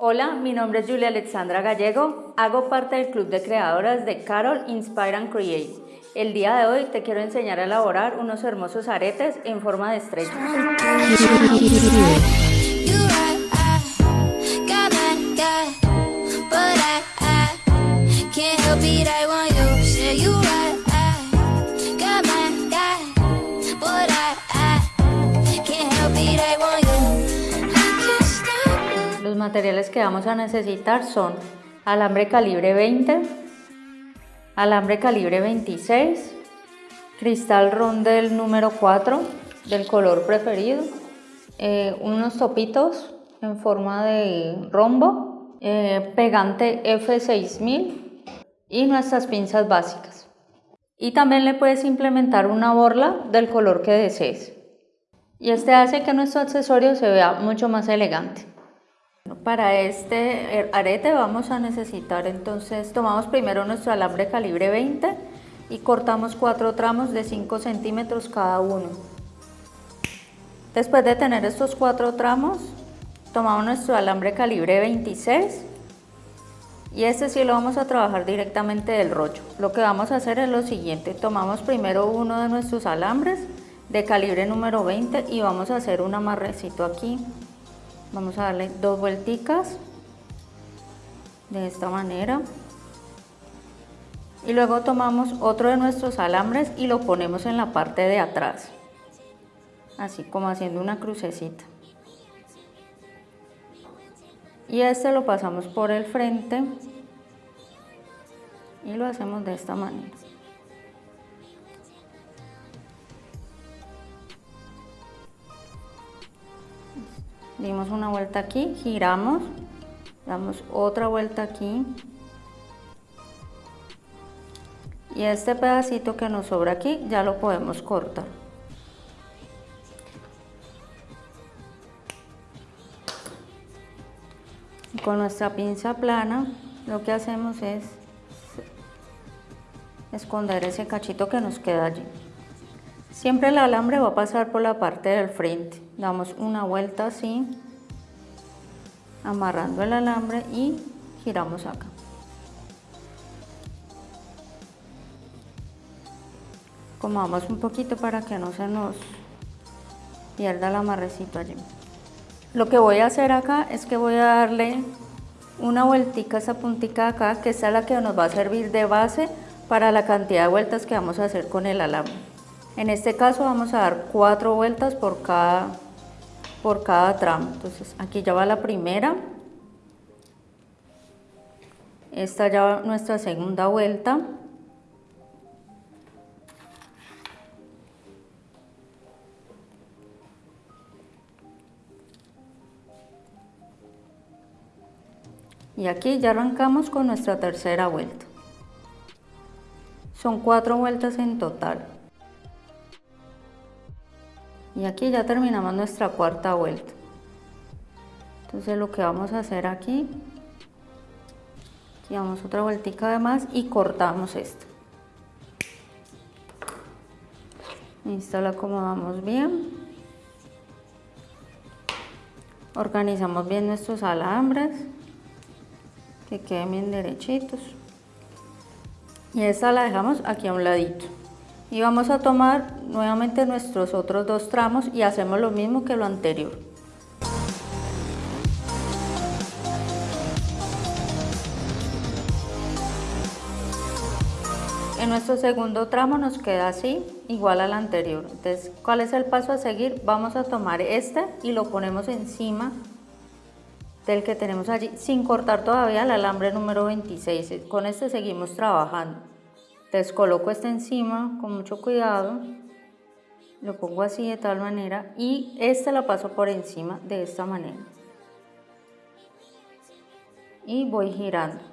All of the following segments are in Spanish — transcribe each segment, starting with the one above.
Hola, mi nombre es Julia Alexandra Gallego, hago parte del club de creadoras de Carol Inspire and Create. El día de hoy te quiero enseñar a elaborar unos hermosos aretes en forma de estrella. Materiales que vamos a necesitar son alambre calibre 20, alambre calibre 26, cristal rondel número 4 del color preferido, eh, unos topitos en forma de rombo, eh, pegante F6000 y nuestras pinzas básicas. Y también le puedes implementar una borla del color que desees. Y este hace que nuestro accesorio se vea mucho más elegante. Para este arete vamos a necesitar entonces, tomamos primero nuestro alambre calibre 20 y cortamos cuatro tramos de 5 centímetros cada uno. Después de tener estos cuatro tramos, tomamos nuestro alambre calibre 26 y este sí lo vamos a trabajar directamente del rollo. Lo que vamos a hacer es lo siguiente, tomamos primero uno de nuestros alambres de calibre número 20 y vamos a hacer un amarrecito aquí vamos a darle dos vuelticas de esta manera. Y luego tomamos otro de nuestros alambres y lo ponemos en la parte de atrás así como haciendo una crucecita. Y este lo pasamos por el frente y lo hacemos de esta manera dimos una vuelta aquí, giramos, damos otra vuelta aquí y este pedacito que nos sobra aquí ya lo podemos cortar. Con nuestra pinza plana lo que hacemos es esconder ese cachito que nos queda allí. Siempre el alambre va a pasar por la parte del frente. Damos una vuelta así, amarrando el alambre y giramos acá. Comamos un poquito para que no se nos pierda el amarrecito allí. Lo que voy a hacer acá es que voy a darle una vueltica a esa puntica acá, que es la que nos va a servir de base para la cantidad de vueltas que vamos a hacer con el alambre. En este caso vamos a dar cuatro vueltas por cada, por cada tramo. Entonces aquí ya va la primera. Esta ya va nuestra segunda vuelta. Y aquí ya arrancamos con nuestra tercera vuelta. Son cuatro vueltas en total y aquí ya terminamos nuestra cuarta vuelta. Entonces lo que vamos a hacer aquí aquí otra vueltica de más y cortamos esto esta la acomodamos bien. Organizamos bien nuestros alambres que queden bien derechitos. Y esta la dejamos aquí a un ladito y vamos a tomar nuevamente nuestros otros dos tramos y hacemos lo mismo que lo anterior. En nuestro segundo tramo nos queda así, igual al anterior. Entonces, ¿cuál es el paso a seguir? Vamos a tomar este y lo ponemos encima del que tenemos allí, sin cortar todavía el alambre número 26. Con este seguimos trabajando. Entonces coloco este encima con mucho cuidado, lo pongo así de tal manera y este lo paso por encima de esta manera. Y voy girando.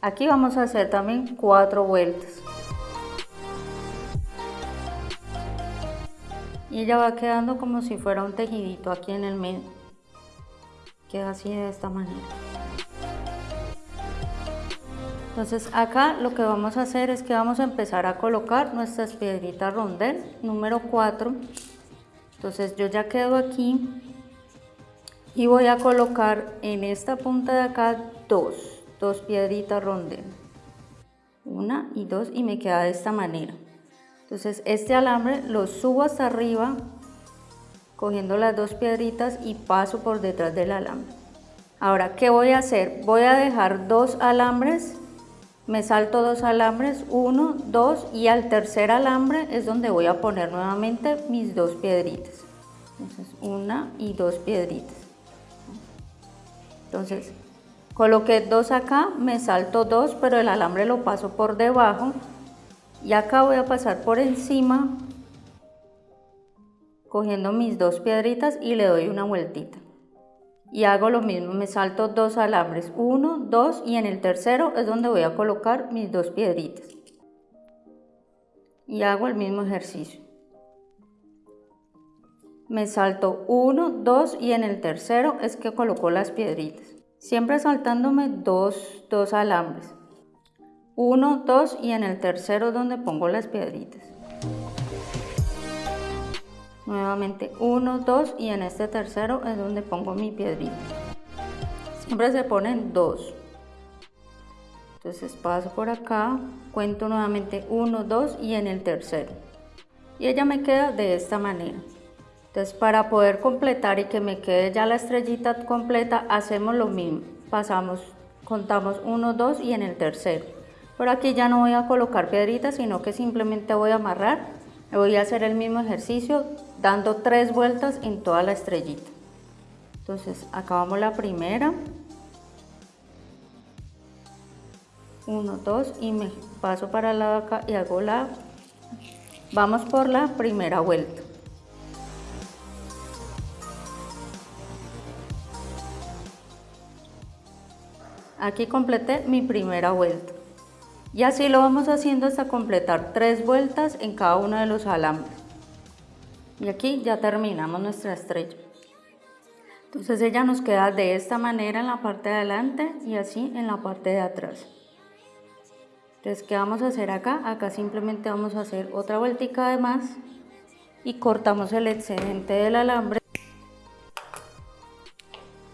Aquí vamos a hacer también cuatro vueltas. Y ella va quedando como si fuera un tejidito aquí en el medio. Queda así de esta manera. Entonces acá lo que vamos a hacer es que vamos a empezar a colocar nuestras piedritas rondel número 4. Entonces yo ya quedo aquí y voy a colocar en esta punta de acá dos, dos piedritas rondel. Una y dos y me queda de esta manera. Entonces este alambre lo subo hasta arriba cogiendo las dos piedritas y paso por detrás del alambre. Ahora, ¿qué voy a hacer? Voy a dejar dos alambres, me salto dos alambres, uno, dos y al tercer alambre es donde voy a poner nuevamente mis dos piedritas. Entonces, una y dos piedritas. Entonces, coloqué dos acá, me salto dos, pero el alambre lo paso por debajo y acá voy a pasar por encima cogiendo mis dos piedritas y le doy una vueltita. Y hago lo mismo, me salto dos alambres, uno, dos y en el tercero es donde voy a colocar mis dos piedritas. Y hago el mismo ejercicio. Me salto uno, dos y en el tercero es que coloco las piedritas. Siempre saltándome dos, dos alambres. Uno, dos y en el tercero es donde pongo las piedritas nuevamente 1, 2 y en este tercero es donde pongo mi piedrita. Siempre se ponen 2. Entonces paso por acá, cuento nuevamente 1, 2 y en el tercero. Y ella me queda de esta manera. Entonces para poder completar y que me quede ya la estrellita completa, hacemos lo mismo. Pasamos, contamos 1, 2 y en el tercero. Por aquí ya no voy a colocar piedritas, sino que simplemente voy a amarrar Voy a hacer el mismo ejercicio dando tres vueltas en toda la estrellita. Entonces acabamos la primera. Uno, dos y me paso para el lado acá y hago la... Vamos por la primera vuelta. Aquí completé mi primera vuelta. Y así lo vamos haciendo hasta completar tres vueltas en cada uno de los alambres. Y aquí ya terminamos nuestra estrella. Entonces ella nos queda de esta manera en la parte de adelante y así en la parte de atrás. Entonces, ¿qué vamos a hacer acá? Acá simplemente vamos a hacer otra vueltica de más y cortamos el excedente del alambre.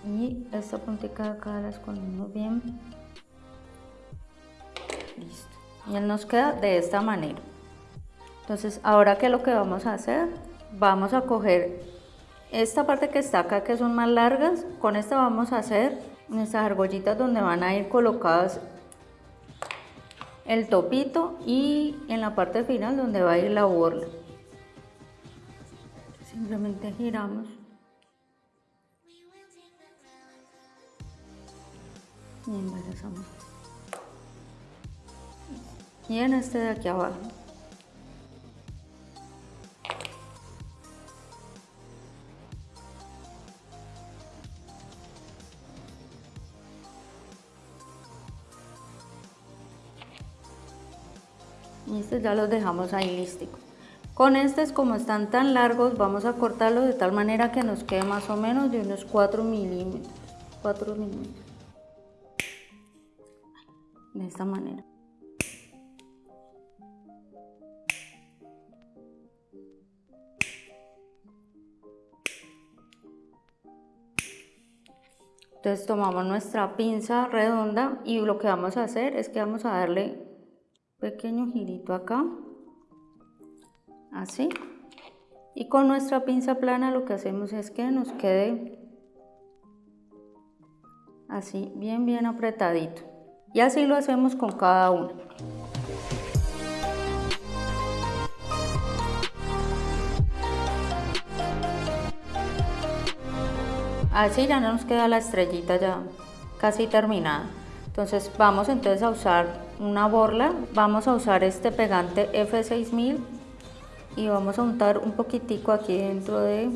Y esta puntita de acá la escondemos bien. Listo. Y él nos queda de esta manera. Entonces, ahora qué es lo que vamos a hacer? Vamos a coger esta parte que está acá, que son más largas. Con esta vamos a hacer nuestras argollitas donde van a ir colocadas el topito y en la parte final donde va a ir la borla. Simplemente giramos. Y embarazamos y en este de aquí abajo. Este ya los dejamos ahí lístico. Con estos, como están tan largos, vamos a cortarlos de tal manera que nos quede más o menos de unos 4 milímetros. 4 milímetros. De esta manera. Entonces tomamos nuestra pinza redonda y lo que vamos a hacer es que vamos a darle pequeño girito acá, así. Y con nuestra pinza plana lo que hacemos es que nos quede así bien bien apretadito. Y así lo hacemos con cada uno. Así ya nos queda la estrellita ya casi terminada. Entonces vamos entonces a usar una borla, vamos a usar este pegante F6000 y vamos a untar un poquitico aquí dentro de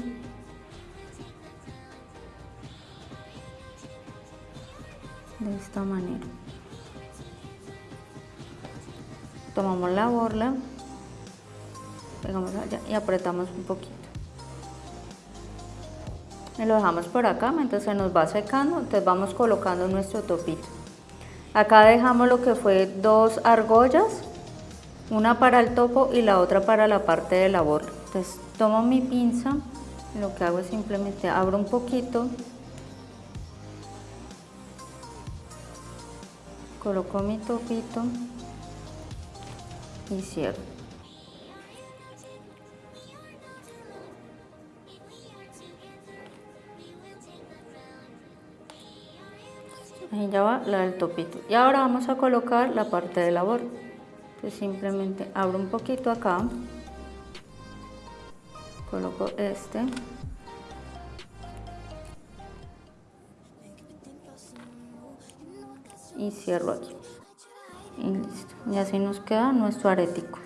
de esta manera. Tomamos la borla, pegamos allá y apretamos un poquito y lo dejamos por acá mientras se nos va secando, entonces vamos colocando nuestro topito. Acá dejamos lo que fue dos argollas, una para el topo y la otra para la parte de la. Entonces tomo mi pinza, lo que hago es simplemente abro un poquito, coloco mi topito y cierro. Ahí ya va la del topito. Y ahora vamos a colocar la parte de labor. Entonces simplemente abro un poquito acá. Coloco este. Y cierro aquí. Y listo. Y así nos queda nuestro aretico.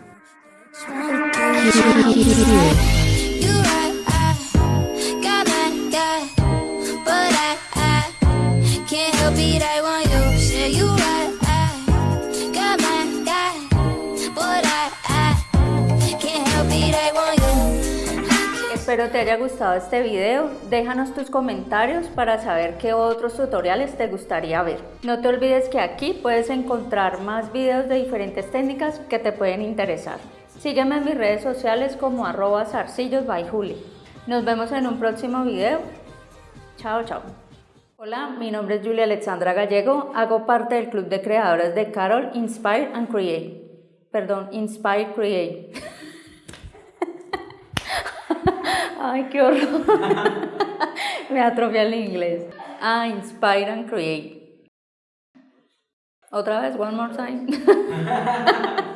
Espero te haya gustado este video, déjanos tus comentarios para saber qué otros tutoriales te gustaría ver. No te olvides que aquí puedes encontrar más videos de diferentes técnicas que te pueden interesar. Sígueme en mis redes sociales como arroba Nos vemos en un próximo video. Chao, chao. Hola, mi nombre es Julia Alexandra Gallego, hago parte del club de creadores de Carol Inspire and Create. Perdón, Inspire Create. Ay, qué horror. Me atrofia el inglés. Ah, inspire and create. Otra vez, one more time.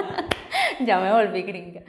ya me volví gringa.